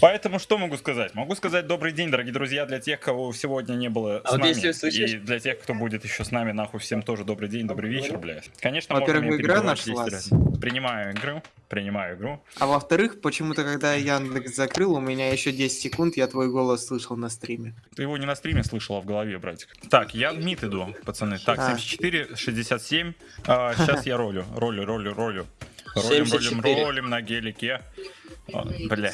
Поэтому что могу сказать? Могу сказать добрый день, дорогие друзья, для тех, кого сегодня не было А с вот нами. услышишь- И для тех, кто будет еще с нами, нахуй, всем тоже добрый день, добрый вечер, блядь. Конечно, Во-первых, игра перебивать 10 нашлась. Принимаю игру, принимаю игру. А во-вторых, почему-то, когда я Яндекс закрыл, у меня еще 10 секунд, я твой голос слышал на стриме. Ты его не на стриме слышал, а в голове, братик. Так, я в мид иду, пацаны. Так, А. 74, 67. А, сейчас я ролю, ролю, ролю, ролю. Ролим, ролим, 74. ролим на гелике. А, Бля.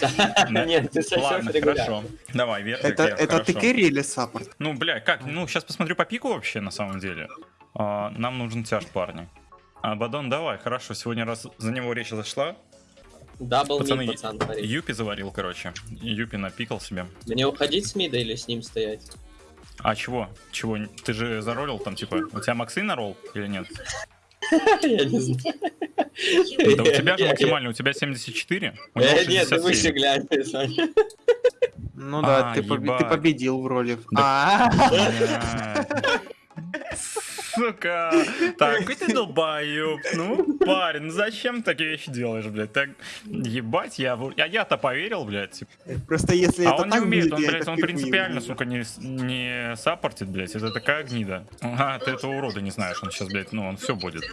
Нет, ты регулярно. хорошо. Давай, вверх, Это, ты хорошо. керри или саппорт? Ну, бля, как? Ну, сейчас посмотрю по пику вообще, на самом деле. А, нам нужен тяж, парни. Абадон, давай, хорошо. Сегодня раз за него речь зашла. Дабл Пацаны, мид, пацан, говорит. Юпи заварил, короче. Юпи напикал себе. Мне уходить с мида или с ним стоять? А чего? Чего? Ты же заролил там, типа, у тебя Максы нарол или нет? Я не знаю. Да у тебя же максимально, у тебя 74, у него Э, Нет, ты выше 67. глянь, Саня. Ну да, А, ты, победил вроде. Да. А. Сука, такой ты долбоёб. Ну, парень, ну зачем такие вещи делаешь, блядь? Так, ебать, я, а я-то поверил, блядь. Просто если А это он не так умеет, будет, он, блядь, он принципиально, сука, не, не саппортит, блядь. Это такая гнида. Ага, ты этого урода не знаешь, он сейчас, блядь, ну, он все будет.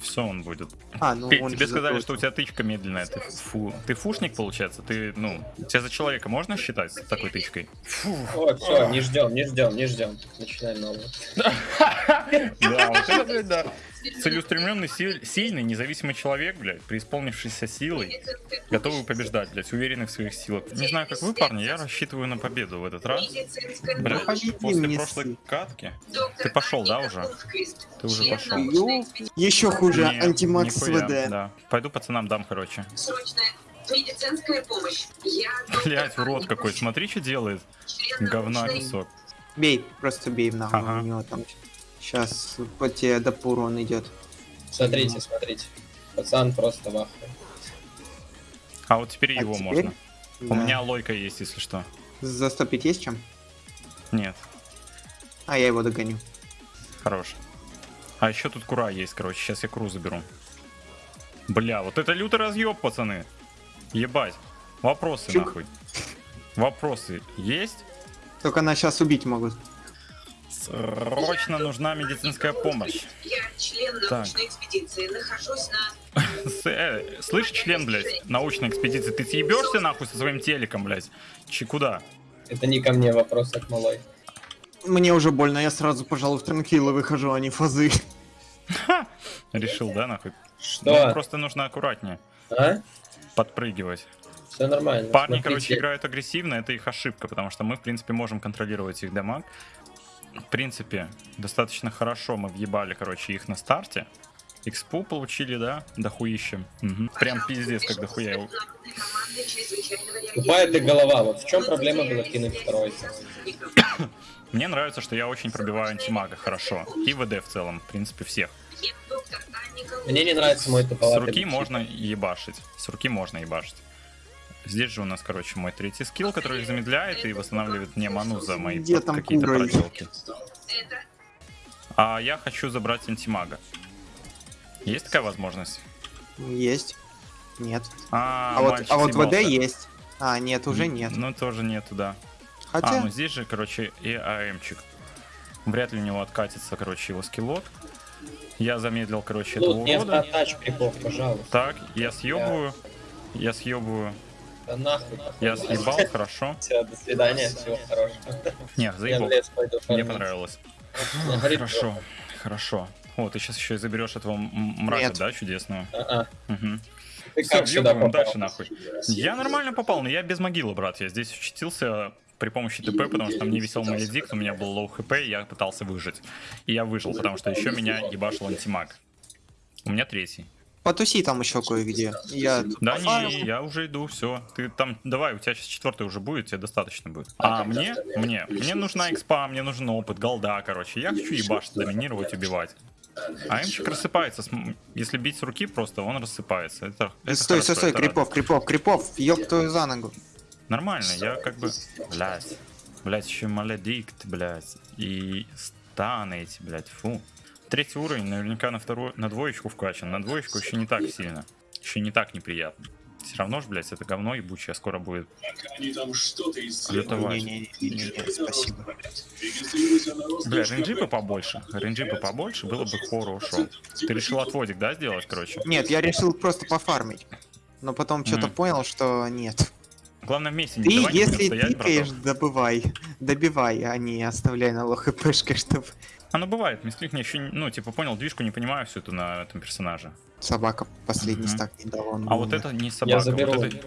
Все он будет. А, ну Петь, он тебе сказали, что у тебя тычка медленная. Ты, фу, ты фушник, получается? Ты, ну, тебя за человека можно считать с такой тычкой? О, все, не ждем, не ждем, не ждем. Начинаем новую. Да, вот это, блядь, да. Целеустремленный, силь- сильный, независимый человек, блядь, преисполнившийся силой, готовый побеждать, блядь, уверенный в своих силах. Не знаю, как вы, парни, я рассчитываю на победу в этот раз. Блядь, после прошлой катки. Ты пошел, да, уже? Ты уже пошел. Еще хуже, антимакс ВД. Да. Пойду пацанам дам, короче. Срочная медицинская помощь. Я Блять, урод какой, смотри, что делает. Говна кусок. Бей, просто бей в ногу, Ага. у него там сейчас по тебе допур он идет. Смотрите, смотрите. Пацан просто в ахуе. А вот теперь А его теперь? можно. У Да. меня лойка есть, если что. Застопить есть чем? Нет, А я его догоню. хорош. А еще тут кура есть, короче. Сейчас я куру заберу. Бля, вот это лютый разъеб, пацаны. Ебать. Вопросы, Чук. нахуй. Вопросы есть? Только нас сейчас убить могут. Срочно нужна медицинская помощь. Я член Так. научной экспедиции. Нахожусь на... Э, слышь, член, блядь, научной экспедиции, ты съебешься нахуй со своим телеком, блядь? Че, куда? Это не ко мне вопрос, а к малой. Мне уже больно, я сразу, пожалуй, в транкилы выхожу, а не фазы. Решил, да, нахуй? Что? Ну, просто нужно аккуратнее А? подпрыгивать. Все нормально. Парни, Смотрите, короче, играют агрессивно, это их ошибка, потому что мы, в принципе, можем контролировать их дамаг. В принципе, достаточно хорошо мы въебали, короче, их на старте. Экспу получили, да, дохуищем. Мгм. Прям пиздец, как дохуя. Тупая ты голова. Вот в чем проблема была кинуть второй? Мне нравится, что я очень пробиваю антимага хорошо. И ВД в целом, в принципе, всех. Голуб. Мне не нравится мой С туповатый. руки бычий. можно ебашить. С руки можно ебашить. Здесь же у нас, короче, мой третий скилл, который их замедляет и восстанавливает мне ману за мои какие-то проделки. А я хочу забрать антимага. Есть такая возможность? Есть. Нет. А, А, вот, а вот ВД есть. А, нет, уже нет. Ну, тоже нету, да. Хотя, А, ну здесь же, короче, и АМчик. Вряд ли у него откатится, короче, его скиллот. Я замедлил, короче, этого Лут, не урода. автотач, прикол, пожалуйста. Так, я съебываю. Я съебываю. Да нахуй. Я съебал, хорошо. Все, до свидания, всего хорошего. Не, заебал. Мне понравилось. Хорошо, хорошо. О, ты сейчас еще и заберешь этого мрака, Нет. да. Ты Всё, как сюда въебываем дальше нахуй. Я нормально попал, но я без могилы, брат. Я здесь учтился при помощи TP, потому что мне висел maledict, у меня был low HP, и я пытался выжить. И я выжил, потому что еще меня ебашил антимаг. У меня третий. Потуси там еще кое-где. Я Да не, я уже иду, все. Ты там, давай, у тебя сейчас четвертый уже будет, тебе достаточно будет. А мне, мне, мне нужна экспа, мне нужен опыт, голда, короче. Я хочу ебашить, доминировать, убивать. А эмчик рассыпается, если бить с руки просто, он рассыпается. Это, это Стой, хорошо, стой, стой, это крипов, крипов, крипов, ёб твою за ногу. Нормально, я как бы, блядь, блядь, еще маледикт, блядь, и станы эти, блядь, фу. Третий уровень наверняка на вторую, на двоечку вкачан, на двоечку еще не так сильно. еще не так неприятно. Все равно же, блядь, это говно ебучее скоро будет лютовать. Не-не-не, спасибо. Бля, рейнджипы побольше. Рейнджипы побольше, было бы хорошо. Ты решил отводик, да, сделать, короче? Нет, я решил просто пофармить. Но потом что-то понял, что нет. Главное вместе Ты, не давай не будем если стоять, тыкаешь, добывай. Добивай, а не оставляй на лох хпшкой, чтобы Оно бывает, мисклик мне еще, ну, типа, понял, движку не понимаю всю эту на этом персонаже. собака последний Мгм. стак не дала. он А вот это не Я собака, заберу. вот это...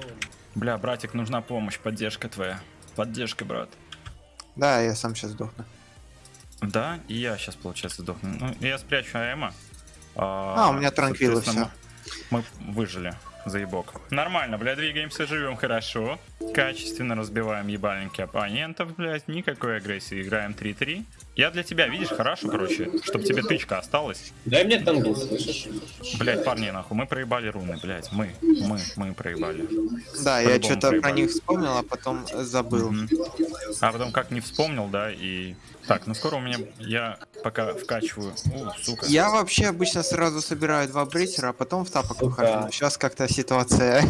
Бля, братик, нужна помощь, поддержка твоя. Поддержка, брат. Да, я сам сейчас сдохну. Да, и я сейчас, получается, сдохну. Ну, я спрячу АЭМа. А, у меня транквилы Мы мы выжили, заебок. Нормально, бля, двигаемся, живем хорошо. Качественно разбиваем ебальники оппонентов, блядь. Никакой агрессии. Играем 3-3. Я для тебя, видишь, хорошо, короче, чтобы тебе тычка осталась. Дай мне тангл, слышишь? Блядь, парни, нахуй, мы проебали руны, блядь. Мы, мы, мы проебали. Да, я что-то про них вспомнил, а потом забыл. Мгм. А потом как не вспомнил, да, и... Так, ну скоро у меня... Я пока вкачиваю... У, сука. Я вообще обычно сразу собираю два брейсера, а потом в тапок Сука. выхожу. Сейчас как-то ситуация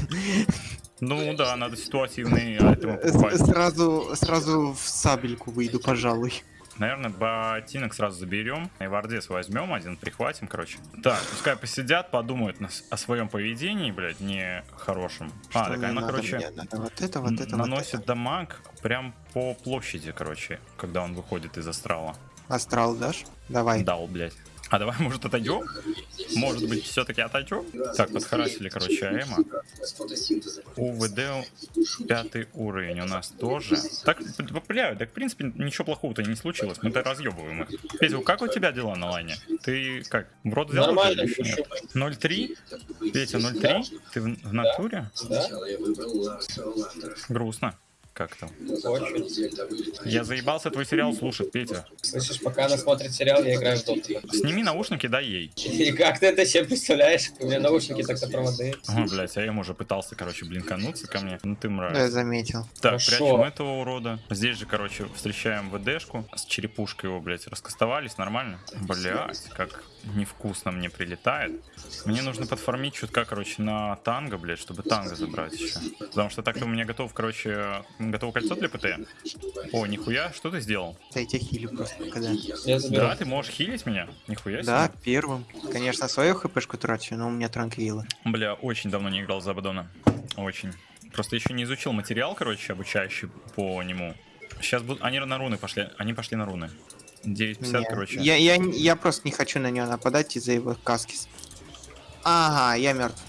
Ну да, надо ситуативные айтемы С- покупать. сразу, сразу в сабельку выйду, пожалуй. Наверное, ботинок сразу заберем. И вардес возьмем один, прихватим, короче. Так, пускай посидят, подумают на с- о своем поведении, блядь, не хорошем. А, так она, надо? короче, Мне надо вот это, вот это, наносит вот это. дамаг прям по площади, короче, когда он выходит из астрала. Астрал дашь? Давай. Дал, блядь. А давай, может, отойдем? Может быть, все-таки отойдем? Так, подхарасили, короче, Аэма. УВД пятый уровень у нас тоже. Так, бля, так в принципе ничего плохого-то не случилось. Мы-то разъебываем их. Петя, как у тебя дела на лайне? Ты как, в рот взял? Нормально, уже или еще нет? пощупай. 0,3? Петя, 0,3? Ты в, в натуре? Да? Грустно. Как там? Очень. Я заебался твой сериал слушать, Петя. Слышишь, пока она смотрит сериал, я играю в доту. Сними наушники, дай ей. И как ты это себе представляешь? У меня наушники так проводные. О, блядь, а я ему уже пытался, короче, блинкануться ко мне. Ну ты мразь. Да, я заметил. Так, Хорошо. прячем этого урода. Здесь же, короче, встречаем ВДшку. С черепушкой его, блядь, раскастовались. Нормально? Блядь, как невкусно мне прилетает. Мне нужно подформить чутка, короче, на танго, блядь, чтобы танго забрать еще. Потому что так-то у меня готов, короче, готово кольцо для ПТ. О, нихуя, что ты сделал? Да я тебя хилю просто когда. Я заберу. Да, ты можешь хилить меня? Нихуя себе. Да, первым. Конечно, свою хпшку трачу, но у меня транквилы. Бля, очень давно не играл за Абадона. Очень. Просто еще не изучил материал, короче, обучающий по нему. Сейчас будут... Они на руны пошли. Они пошли на руны. 9.50, Не, короче. Я, я, я просто не хочу на нее нападать из-за его каски. Ага, я мертв.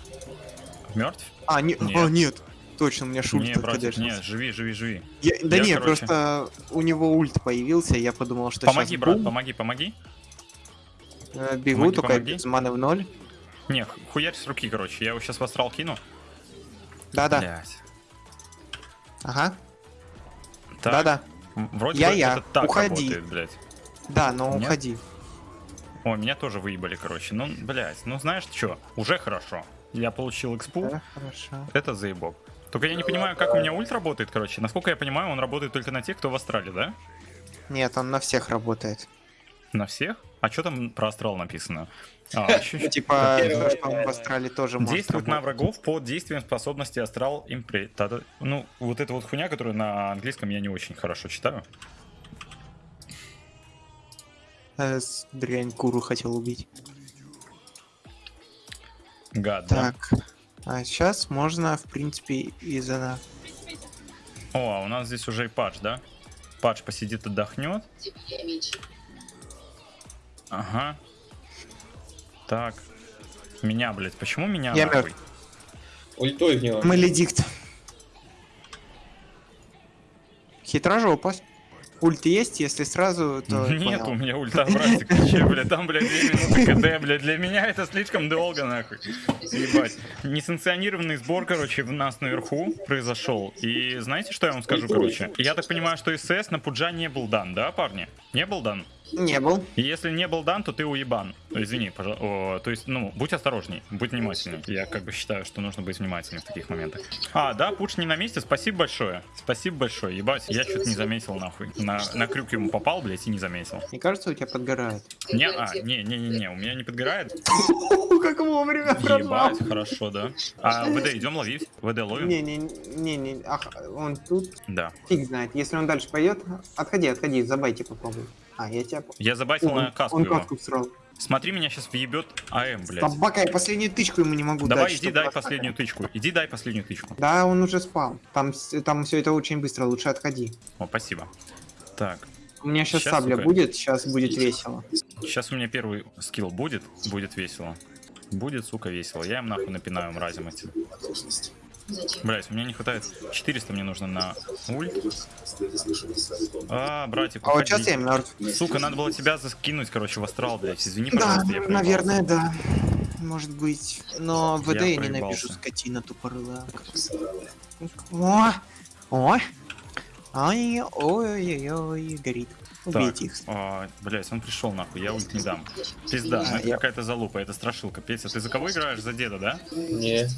Мертв? А, не, Нет. а, нет. Точно, у меня шульт Не, братик, не, живи, живи, живи. Я- да Я, не, короче- просто у него ульт появился, я подумал, что Помоги, брат, помоги, помоги. бегу, помоги, только помоги. без маны в ноль. Не, ху- хуярь с руки, короче. Я его сейчас в астрал кину. Да-да, ага, да-да. Вроде Я- бы я. это так Уходи. работает, блядь. Да, но Нет? уходи. О, меня тоже выебали, короче. Ну, блядь, ну знаешь что? Уже хорошо. Я получил экспу. Да, хорошо. Это заебок. Только я не понимаю, как у меня ульт работает, короче. Насколько я понимаю, он работает только на тех, кто в астрале, да? Нет, он на всех работает. На всех? А что там про астрал написано? А, ещё- Типа, что он в астрале тоже может Действует на врагов под действием способности астрал импре. Ну, вот эта вот хуйня, которую на английском я не очень хорошо читаю. Э, Дрянь куру хотел убить. Гад, да? А сейчас можно, в принципе, из она. О, а у нас здесь уже и патч, да? Патч посидит, отдохнет. Ага. Так. Меня, блядь, почему меня Я нахуй? мертв. Ультуй в него. Маледикт. Хитрожопость. Ульт есть, если сразу, то Нет, понял. у меня ульта, братик, че, блядь, там, блядь, 2 минуты КД, блядь, для меня это слишком долго, нахуй. Ебать. Несанкционированный сбор, короче, в нас наверху произошел. И знаете, что я вам скажу, короче? Я так понимаю, что СС на Пуджа не был дан, да, парни? Не был дан? Не был. Если не был дан, то ты уебан. Извини, пожалуйста. То есть, ну, будь осторожней, будь внимательней. Я как бы считаю, что нужно быть внимательным в таких моментах. А, да, Пуш не на месте, спасибо большое. Спасибо большое. Ебать, я что-то не заметил, нахуй. На, на крюк ему попал, блядь, и не заметил. Мне кажется, у тебя подгорает. Не, а, не, не, не, не, у меня не подгорает. Как вовремя Ебать, хорошо, да. А ВД идем ловить? ВД ловим? Не-не-не, ах, он тут, Да. фиг знает. Если он дальше пойдет, отходи, отходи, забайте попробуй. А, я тебя... Я забайтил на каску он его. всрал. Смотри, меня сейчас въебет АМ, блядь. Собака, я последнюю тычку ему не могу Давай, дать. иди чтобы дай последнюю тычку. Иди дай последнюю тычку. Да, он уже спал. Там, там все это очень быстро, лучше отходи. О, спасибо. Так, У меня сейчас Щас, сабля сука. будет, сейчас будет весело. сейчас у меня первый скилл будет, будет весело. Будет, сука, весело. Я им нахуй напинаю мразям этим. Блять, у меня не хватает. 400 мне нужно на ульт. А, братик, А вот сейчас я мертв. Сука, надо было тебя заскинуть, короче, в астрал, блять. Извини, Да, пожалуйста, я проебался. наверное, да. Может быть. Но ВД я, Я ненавижу, скотина тупорылая. О! О! Ай, ой-ой-ой, горит. Убейте их. а, блять, он пришел нахуй, я ульт не дам. Пизда, Да, ну это я- какая-то залупа, это страшилка. Петя, ты за кого играешь? За деда, да? Не.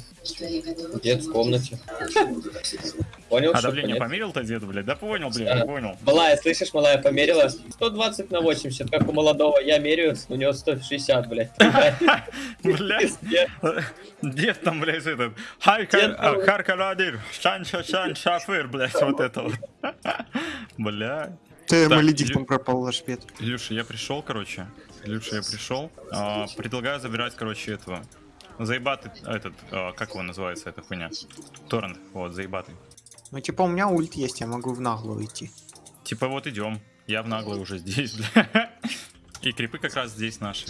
Дед в комнате. Понял, А что давление нет? померил-то деду, блядь? Да понял, блядь, Да. я понял. Малая, слышишь, малая померила? 120 на 80, как у молодого. Я меряю, у него 160, блядь. Блядь, дед там, блядь, этот. Дед а, там- Харкарадир, Шанша, Шан, Шафыр, блядь, вот это вот. Блядь. Ты маледиктом пропал ваш пет. Илюша, я пришел, короче. Илюша, я пришел. А, предлагаю забирать, короче, этого. Заебатый, этот, а, как его называется, эта хуйня? Торрент, вот, заебатый. Ну, типа, у меня ульт есть, я могу в наглую идти. Типа вот идем. Я в наглой уже здесь, бля. И крипы как раз здесь наши.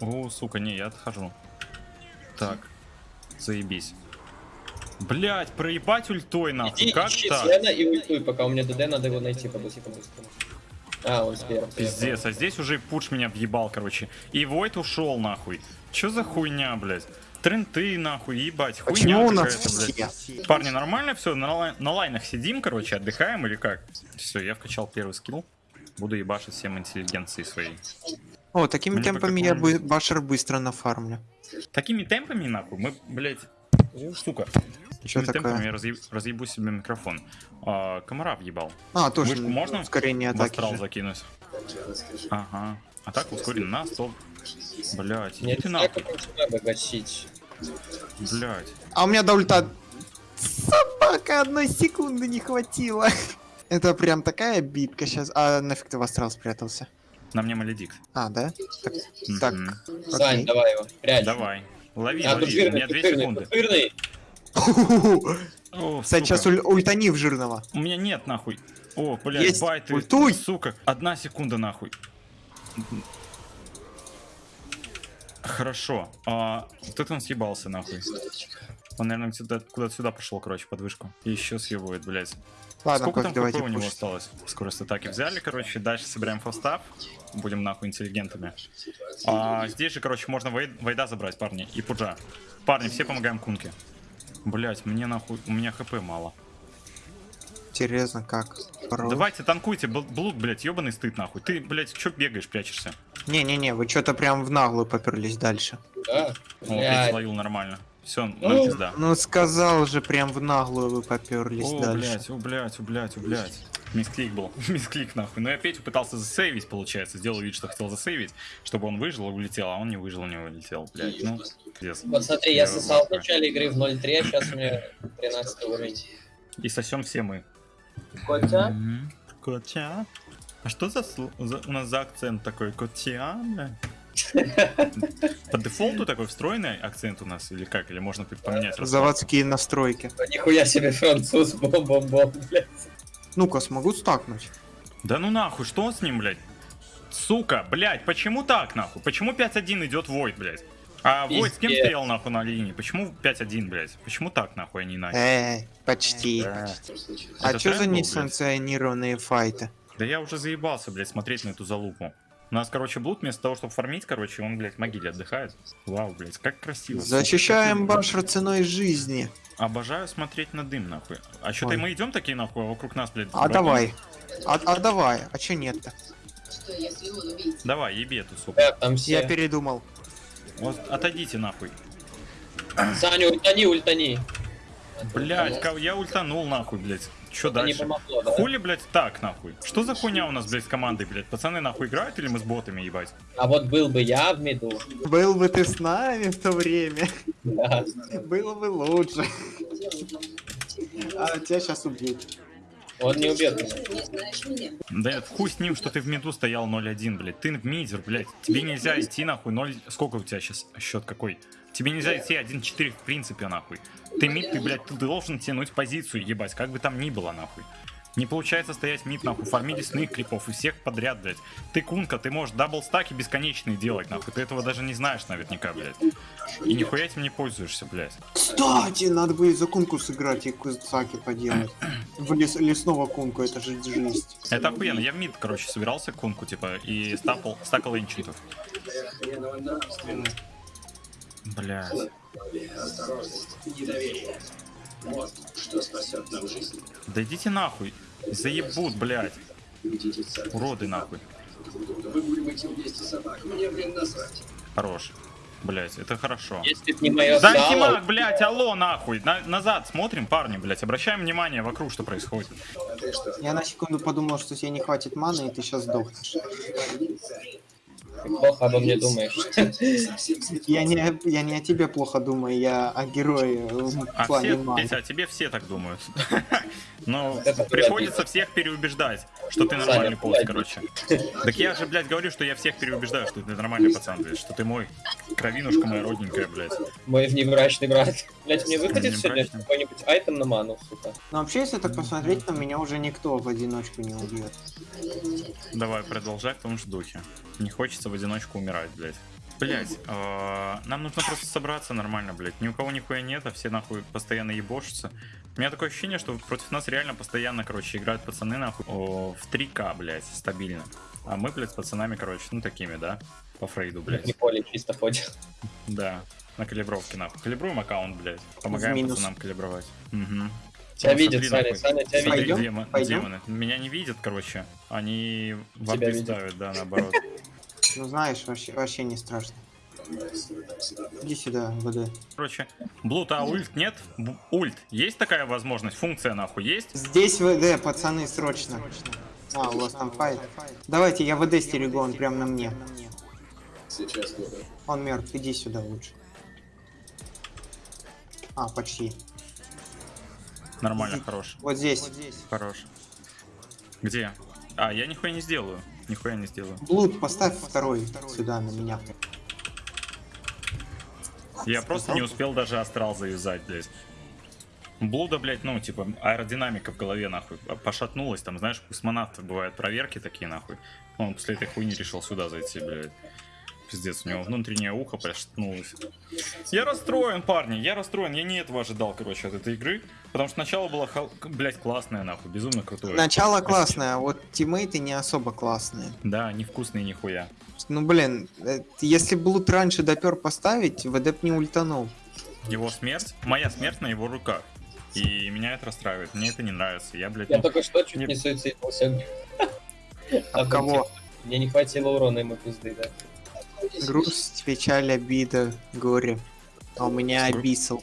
О, сука, не, я отхожу. Так, заебись. Блять, проебать ультой нахуй, Иди, как ищи так? Свена и ультуй, пока у меня ДД, надо его найти по-быстрому. А, он сверху. Пиздец, а здесь уже пуш меня въебал, короче. И Войт ушел нахуй. Чё за хуйня, блядь? Тренты нахуй, ебать, хуйня Почему у нас все? Парни, нормально все? На, лай- на лайнах сидим, короче, отдыхаем или как? Все, я вкачал первый скилл. Буду ебашить всем интеллигенции своей. О, такими Мне темпами я бы башер быстро нафармлю. Такими темпами, нахуй, мы, блядь. Чё Такими такое? темпами я разъеб- разъебу себе микрофон. А, комара въебал. А, тоже Вышку можно ускорение атаки. астрал же. закинуть. Ага. А так ускорен на 100. Блядь, Мне иди ты не нахуй, надо гасить. Блядь. А у меня до ульта... Собака, одной секунды не хватило. Это прям такая битка сейчас. А нафиг ты в астрал спрятался? На мне маледикт. А, да? Так, так. Мгм. Сань, окей. давай его, прячь. Давай. Лови, А, лови, тут у жирный, меня тут 2 жирный, секунды. жирный. О, Кстати, сейчас уль- ультани в жирного. У меня нет, нахуй. О, блядь, байты. Ультуй. Сука. Одна секунда, нахуй. Хорошо. А, вот это он съебался, нахуй. Он, наверное, сюда, куда-то сюда пошел, короче, под вышку. И еще съебывает, блядь. Ладно, Сколько там HP у него пушить. осталось? Скорость атаки взяли, короче. Дальше собираем фастап. Будем, нахуй, интеллигентами. А, здесь же, короче, можно вой- Войда забрать, парни. И Пуджа. Парни, все помогаем Кунке. Блять, мне нахуй, у меня HP мало. Интересно, как? Порой. Давайте танкуйте, Бл- Блуд, блядь, ебаный стыд нахуй. Ты, блядь, чё бегаешь, прячешься? Не-не-не, вы что-то прям в наглую поперлись дальше. Да. О. Петя словил нормально. Все, Ну, ну пизда. Ну, сказал же, прям в наглую вы поперлись О, дальше. блядь, о, блядь, о, блядь, о, блядь. Мисклик был. Мисклик, нахуй. Но я Петю пытался засейвить, получается. Сделал вид, что хотел засейвить, чтобы он выжил и улетел, а он не выжил, не улетел, блядь. Ну, пиздец. Вот смотри, я сосал в начале игры в 0.3, а сейчас у меня 13 уровень. И сосем все мы. Котя? Котя? А что за, за- у нас за акцент такой? Бля? По дефолту такой встроенный акцент у нас или как? Или можно поменять? Заводские настройки. Нихуя себе француз, бом-бом-бом, блядь. Ну-ка, смогу стакнуть? Да ну нахуй, что с ним, блядь? Сука, блядь, почему так, нахуй? Почему 5-1 идет Войд, блядь? А Войд с кем стоял, нахуй, на линии? Почему 5-1, блядь? Почему так, нахуй, а не иначе? Эй, почти. Да. А Это что за несанкционированные файты? Да я уже заебался, блядь, смотреть на эту залупу. У нас, короче, Блуд вместо того, чтобы фармить, короче, он, блядь, в могиле отдыхает. Вау, блядь, как красиво. Защищаем башер ценой жизни. Обожаю смотреть на дым, нахуй. А что-то мы идем такие, нахуй, а вокруг нас, блядь, А давай. А, а давай, а чё нет-то? Давай, еби эту суку. Как там все? Я передумал. Вот отойдите нахуй. Саня, ультани, ультани. Блять, я ультанул нахуй, блять. Не дальше? помогло, да? Хули, блять, так, нахуй? Что за хуйня у нас, блять, с командой, блять? Пацаны нахуй играют или мы с ботами, ебать? А вот был бы я в миду. Был бы ты с нами в то время, Да. было бы лучше. А тебя сейчас убьют. Он не убьет меня? Да хуй с ним, что ты в миду стоял 0-1, блядь. Ты в мидер, блядь. Тебе нельзя идти нахуй 0... Сколько у тебя сейчас счет какой? Тебе нельзя идти 1-4 в принципе, нахуй. Ты mid, ты, блядь, ты должен тянуть позицию, ебать, как бы там ни было, нахуй. Не получается стоять mid, нахуй, фармить лесных крипов и всех подряд, блядь. Ты кунка, ты можешь double stack и бесконечные делать, нахуй. Ты этого даже не знаешь наверняка, блядь. И нихуя этим не пользуешься, блядь. Кстати, надо будет за кунку сыграть и стаки поделать. В лес, лесного кунку, это же жесть. Это охуенно. Я в mid, короче, собирался кунку, типа, и стапал, стакал ancient ов. Бля. Да идите нахуй. Заебут, блядь. Уроды нахуй. Хорош. Блять, это хорошо. Если б не мое блять, алло, нахуй. На- назад смотрим, парни, блять. Обращаем внимание вокруг, что происходит. Я на секунду подумал, что тебе не хватит маны, и ты сейчас сдохнешь. Ты плохо обо мне думаешь. Я не, я не о тебе плохо думаю, я о герое в А плане все. Петя, а тебе все так думают. Но Это приходится всех переубеждать, что ты нормальный Саня, пост, блядь. короче. Так я же, блядь, говорю, что я всех переубеждаю, что ты нормальный пацан, блядь, что ты мой кровинушка моя родненькая, блядь. Мой внебрачный брат. Блять, мне выходит сегодня какой-нибудь айтем на ману, сука. Но вообще, если так посмотреть, то меня уже никто в одиночку не убьет. Давай, продолжай в том же духе. Не хочется в одиночку умирать, блядь. Блять, нам нужно просто собраться нормально, блядь. Ни у кого нихуя нет, а все нахуй постоянно ебошатся. У меня такое ощущение, что против нас реально постоянно, короче, играют пацаны нахуй о, в 3К, блядь, стабильно. А мы, блядь, с пацанами, короче, ну такими, да? По Фрейду, Не блядь. поле чисто ходит. Да. На калибровке, нахуй. Калибруем аккаунт, блядь. Помогаем пацанам калибровать. Угу. Тебя Ну, видят, смотри, Саня, тебя Смотри, видят. Пойдем? демон- Пойдем? демоны. Меня не видят, короче. Они в Тебя видят. ставят, да, наоборот. Ну знаешь, вообще, вообще не страшно. Иди сюда, ВД. Короче, Блут, а ульт нет? Б- Ульт. Есть такая возможность? Функция нахуй есть? Здесь ВД, пацаны, срочно. А, у вас там файт. Давайте, я ВД стерегу, он прям на мне. Он мертв, иди сюда лучше. А, почти. Нормально, хорош. Вот здесь. Хорош. Где? А, я нихуя не сделаю. Нихуя не сделаю. Блуд, поставь второй сюда на меня. Я просто не успел даже астрал завязать, блядь. Блуда, блядь, ну, типа, аэродинамика в голове, нахуй, пошатнулась, там, знаешь, у космонавтов бывают проверки такие, нахуй. Он после этой хуйни решил сюда зайти, блядь. Пиздец, у него внутреннее ухо пошатнулось. Я расстроен, парни, я расстроен, я не этого ожидал, короче, от этой игры. Потому что начало было, хол- блядь, классное, нахуй, безумно крутое. Начало классное, а вот тиммейты не особо классные. Да, невкусные нихуя. Ну блин, э, если Блуд раньше допер поставить, ВД б не ультанул. Его смерть, моя смерть на его руках. И меня это расстраивает, мне это не нравится. Я, блядь, Я ну, только что чуть Не- не суициднулся. От кого? Мне не хватило урона ему пизды, да. Грусть, печаль, обида, горе. А у меня Гру- обисал.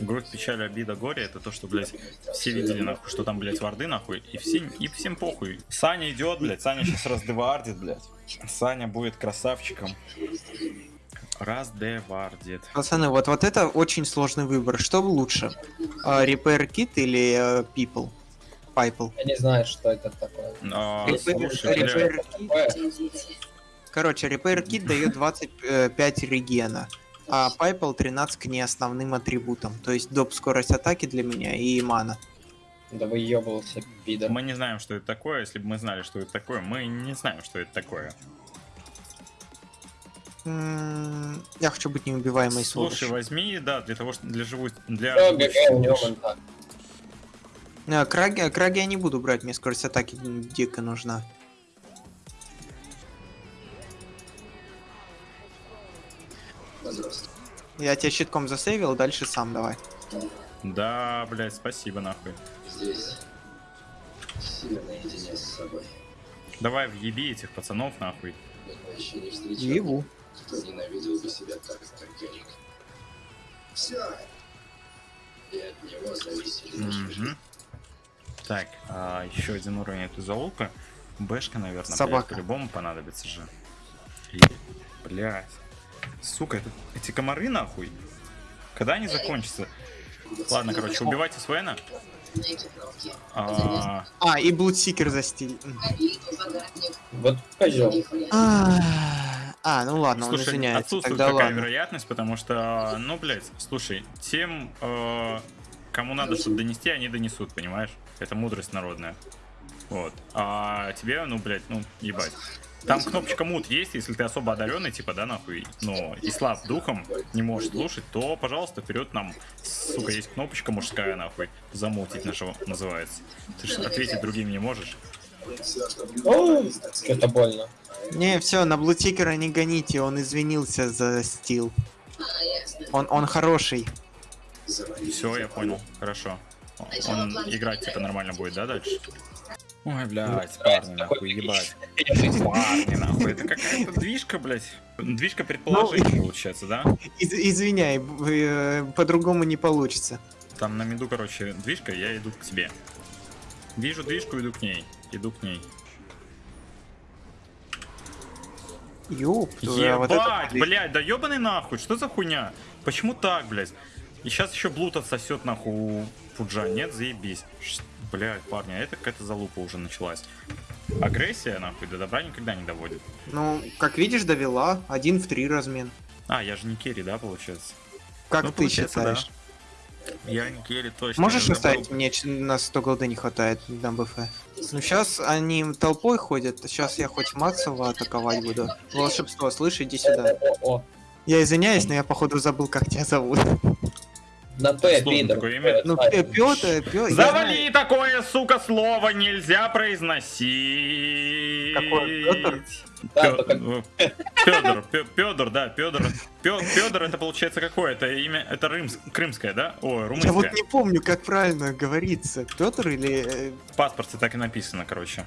грусть, печаль, обида, горе, это то, что, блядь, все видели, нахуй, что там, блядь, варды, нахуй, и, все, и всем похуй. Саня идет, блядь, Саня сейчас раздевардит, блядь. Саня будет красавчиком. Раздевардит. Пацаны, вот, вот это очень сложный выбор. Что лучше? А, Repair Kit или э, People? Piple. Я не знаю, что это такое. А, Repair, слушай, Repair Kit. Короче, Repair Kit дает 25 регена, а Piple 13 к неосновным атрибутам. То есть доп скорость атаки для меня и мана. Да выебывался, пидор. мы не знаем, что это такое. Если бы мы знали, что это такое, мы не знаем, что это такое. М, Я хочу быть неубиваемой Слушай, сволочью. возьми, да, для того, что для живой, для. А, краги, краги я не буду брать, мне скорость атаки дико нужна. Я тебя щитком засейвил, дальше сам давай. Да, блядь, спасибо, нахуй. Давай въеби этих пацанов нахуй. Ебу. Мгм. Так, а, еще один уровень этой залупы. Бэшка, наверное, Собака. по-любому понадобится же. И, блядь. Сука, это, эти комары нахуй. Когда они закончатся? Ладно, короче, убивайте Свена. А, А, и Блудсикер застиль. Вот козел. А, а, ну ладно, он слушай, извиняется. отсутствует Тогда такая ладно. вероятность, потому что, ну, блядь, слушай, тем, э, кому надо что-то донести, они донесут, понимаешь? Это мудрость народная. Вот. А тебе, ну, блядь, ну, ебать. Там кнопочка мут есть, если ты особо одаренный, типа, да, нахуй, но и слаб духом, не можешь слушать, то, пожалуйста, вперед нам, сука, есть кнопочка мужская, нахуй, замутить нашего называется. Ты же ответить другим не можешь. Что-то больно. Не, все, на Блудсикера не гоните, он извинился за стил. Он, он хороший. Все, я понял, хорошо. Он играть, типа, нормально будет, да, дальше? Ой, блядь, парни, нахуй, ебать. Парни, нахуй, это какая-то движка, блядь. Движка предположений, получается, да? Из- извиняй, э, по-другому не получится. Там на меду, короче, движка, я иду к тебе. Вижу движку, иду к ней. Иду к ней. Твою, а вот это Ебать, блядь, да ебаный нахуй, что за хуйня? Почему так, блядь? И сейчас еще блуд отсосет нахуй у Фуджа, нет, заебись. Блядь, парни, а это какая-то залупа уже началась. Агрессия, нахуй, до добра никогда не доводит. Ну, как видишь, довела. Один в три размен. А, я же не керри, да, получается? Как Ну, ты получается, считаешь? Я не керри точно. Можешь оставить? Мне на 100 голды не хватает на БФ. Ну сейчас они толпой ходят, сейчас я хоть Максова атаковать буду. Волшебство, слышь, иди сюда. О, о. Я извиняюсь, но я походу забыл, как тебя зовут. На П, пидор. имя. Ну. Завали такое, сука, слово нельзя произносить. Какое, только- Пёдор, Пёдор, да, Пёдор. Пёдор это получается какое? Это имя, это рымс- крымское, да? Ой, Я вот румынское. не помню, как правильно говорится. Петр или... э, В паспорте так и написано, короче.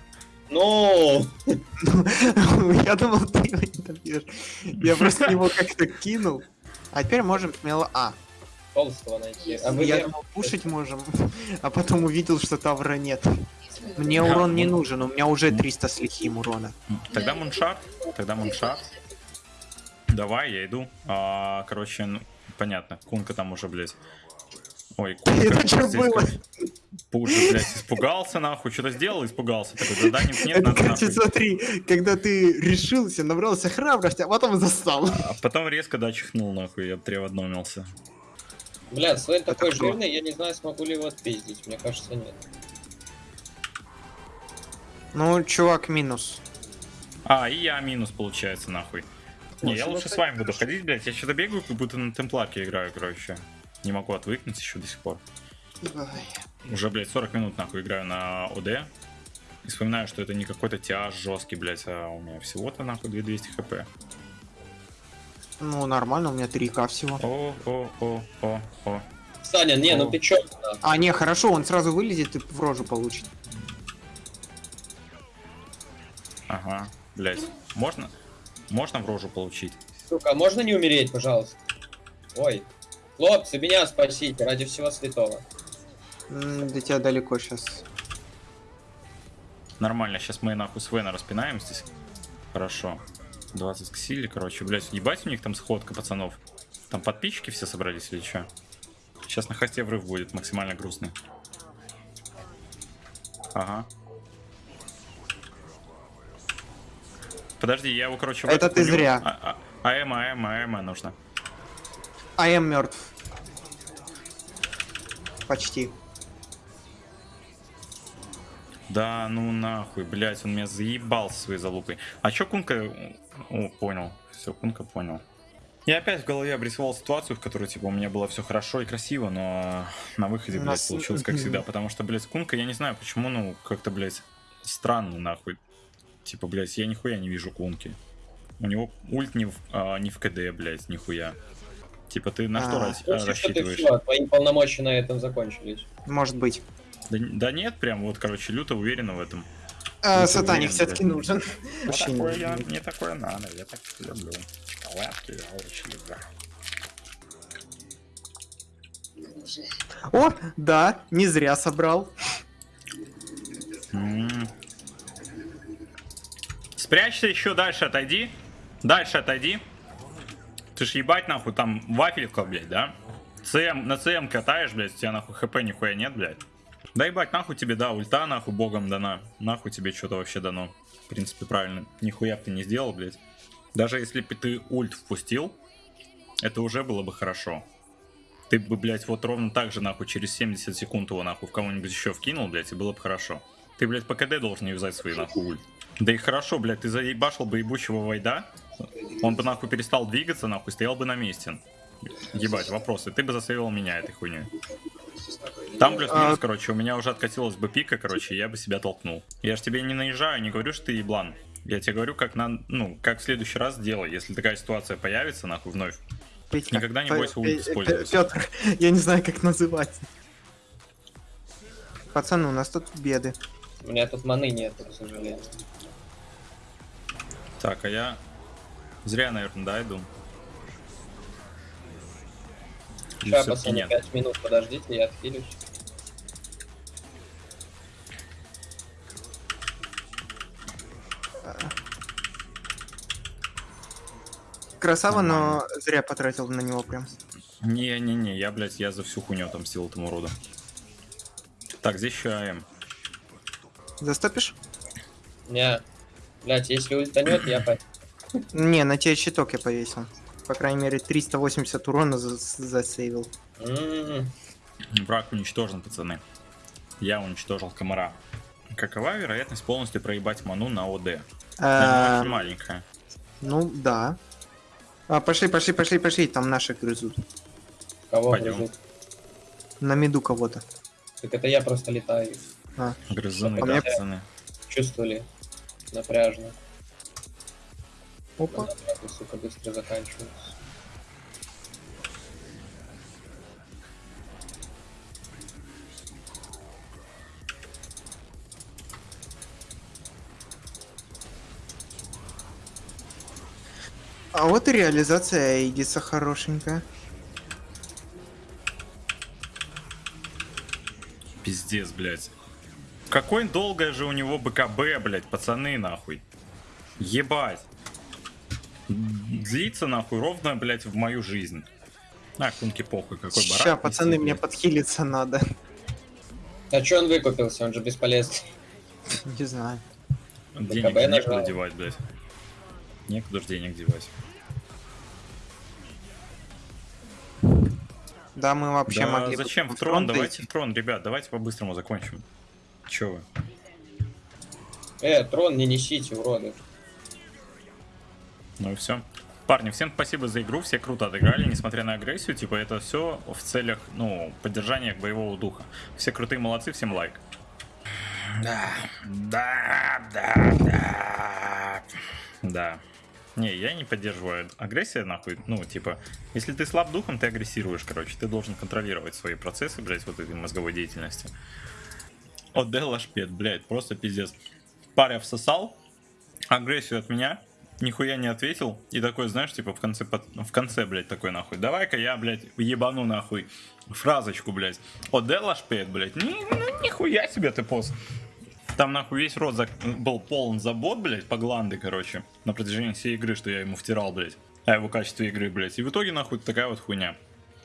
Ну, Я думал, ты его не добьешь. Я просто его как-то кинул. А теперь можем смело... А, толстого найти. А вы я думал, кушать можем, а потом увидел, что тавра нет. Мне урон не нужен, у меня уже 300 с лихим урона. Тогда муншарт, тогда муншарт. Давай, я иду. А, короче, ну, понятно, Кунка там уже, блядь. Ой, Кунка. Это здесь было? как- блядь, испугался, нахуй, что-то сделал, испугался. Такой, да, да, нет, нет, надо, нахуй. смотри, когда ты решился, набрался храбрости, а потом застал. А потом резко, да, чихнул, нахуй, я треводномился. Бля, Свен такой кто? жирный, я не знаю, смогу ли его отпиздить. Мне кажется, нет. Ну, чувак, минус. А, и я минус, получается, нахуй. Не, я Слушай, лучше ну с вами буду ходить, блядь. Я что-то бегаю, как будто на темпларке играю, короче. Не могу отвыкнуть еще до сих пор. Уже, блядь, 40 минут, нахуй, играю на ОД. И вспоминаю, что это не какой-то тяж жесткий, блядь, а у меня всего-то, нахуй, 2200 хп. Ну, нормально, у меня 3к всего. О, о, о, о, о. Саня, не, ну О. ты чё? А, не, хорошо, он сразу вылезет и в рожу получит. Ага, блядь. Можно? Можно в рожу получить? Сука, а можно не умереть, пожалуйста? Ой. Хлопцы, меня спасите, ради всего святого. М, До тебя далеко сейчас. Нормально, сейчас мы нахуй с Вена распинаем здесь. Хорошо. 20 к силе, короче, блядь, ебать у них там сходка, пацанов. Там подписчики все собрались или что? Сейчас на хосте врыв будет максимально грустный. Ага. Подожди, я его, короче, Это ты зря. А, а, АМ, АМ, АМ нужно. А я мертв. Почти. Да, ну нахуй, блядь, он меня заебал со своей залупой. А чё Кунка... О, понял. Все, Кунка понял. Я опять в голове обрисовал ситуацию, в которой, типа, у меня было все хорошо и красиво, но на выходе, блядь, нас- получилось как всегда. Потому что, блядь, Кунка, я не знаю, почему, ну, как-то, блядь, странно, нахуй. Типа, блядь, я нихуя не вижу Кунки. У него ult не в, а, не в КД, блядь, нихуя. Типа, ты на что А. рас- Слушай, что ты рассчитываешь? все, твои полномочия на этом закончились. Может быть. Да, да нет, прям вот, короче, люто уверенно в этом. А, сатаник все-таки нужен. Вот Вообще не такое я, нужен. мне такое надо, я так люблю. Шоколадки я очень люблю. О, да, не зря собрал. М. Спрячься еще дальше, отойди. Дальше отойди. Ты ж ебать нахуй там вафелька, блядь, да? ЦМ, на ЦМ катаешь, блядь, у тебя нахуй хп нихуя нет, блядь. Да ебать, нахуй тебе, да, ульта нахуй богом дана. Нахуй тебе что-то вообще дано. В принципе, правильно. Нихуя ты не сделал, блядь. Даже если бы ты ульт впустил, это уже было бы хорошо. Ты бы, блядь, вот ровно так же, нахуй, через 70 секунд его, нахуй, в кого-нибудь еще вкинул, блядь, и было бы хорошо. Ты, блядь, по КД должен юзать свои, нахуй, ульт. Да и хорошо, блядь, ты заебашил бы ебучего Вайда, он бы, нахуй, перестал двигаться, нахуй, стоял бы на месте. Ебать, вопросы. Ты бы засейвил меня этой хуйней. Там плюс-минус, А- короче, у меня уже откатилась бы пика, короче, и я бы себя толкнул. Я ж тебе не наезжаю, не говорю, что ты еблан. Я тебе говорю, как на, ну, как в следующий раз делай, если такая ситуация появится, нахуй, вновь. Петька, Никогда не бойся ульт Пе- использовать. Петр, я не знаю, как называть. Пацаны, у нас тут беды. У меня тут маны нет, к сожалению. Так, а я зря, наверное, да, иду. Сейчас, пацаны, нет? 5 минут подождите, я отхилюсь. Красава, но зря потратил на него прям. Не-не-не, я, блядь, я за всю хуйню отомстил этому роду. Так, здесь еще АМ. Застопишь? Не, блять, если ультанет, я по... Не, на тебе щиток я повесил. По крайней мере, 380 урона за- засейвил. М, Враг уничтожен, пацаны. Я уничтожил комара. Какова вероятность полностью проебать ману на ОД? Она Э, очень маленькая. Ну, да. А, пошли, пошли, пошли, пошли, там наши грызут. Кого Пойдем. грызут? На меду кого-то. Так это я просто летаю. Грызуны, А да, мне- пацаны. Чувствовали? Напряжно. Опа. Затраты, сука, быстро заканчиваются. А вот и реализация Эйдиса хорошенькая. Пиздец, блядь. Какой долгое же у него БКБ, блядь, пацаны, нахуй. Ебать. Длится, нахуй, ровно, блядь, в мою жизнь. А, кунки похуй, какой барак. Ща, пацаны, мне подхилиться надо. А чё он выкупился? Он же бесполезный. Не знаю. Денег же некуда нажал. девать, блядь. Некуда ж денег девать. Да, мы вообще Да могли зачем в трон? Давайте в трон, ребят, давайте по-быстрому закончим. Чё вы? Э, трон не несите, уроды. Ну и все. Парни, всем спасибо за игру, все круто отыграли, несмотря на агрессию, типа это все в целях, ну, поддержания боевого духа. Все крутые молодцы, всем лайк. Да, да, да, да. Да. Не, я не поддерживаю агрессию, нахуй. Ну, типа, если ты слаб духом, ты агрессируешь, короче. Ты должен контролировать свои процессы, блядь, вот этой мозговой деятельности. Отдел лашпед, блядь, просто пиздец. Паря всосал, агрессию от меня, нихуя не ответил, и такой, знаешь, типа в конце, в конце, блядь, такой нахуй, давай-ка я, блядь, ебану нахуй фразочку, блядь. Отдел лашпед, блядь, Ни- ну, нихуя себе ты пос. Там нахуй весь рот зак- был полон забот, блядь, по гланды, короче, на протяжении всей игры, что я ему втирал, блядь, о его качестве игры, блядь. И в итоге, нахуй, такая вот хуйня.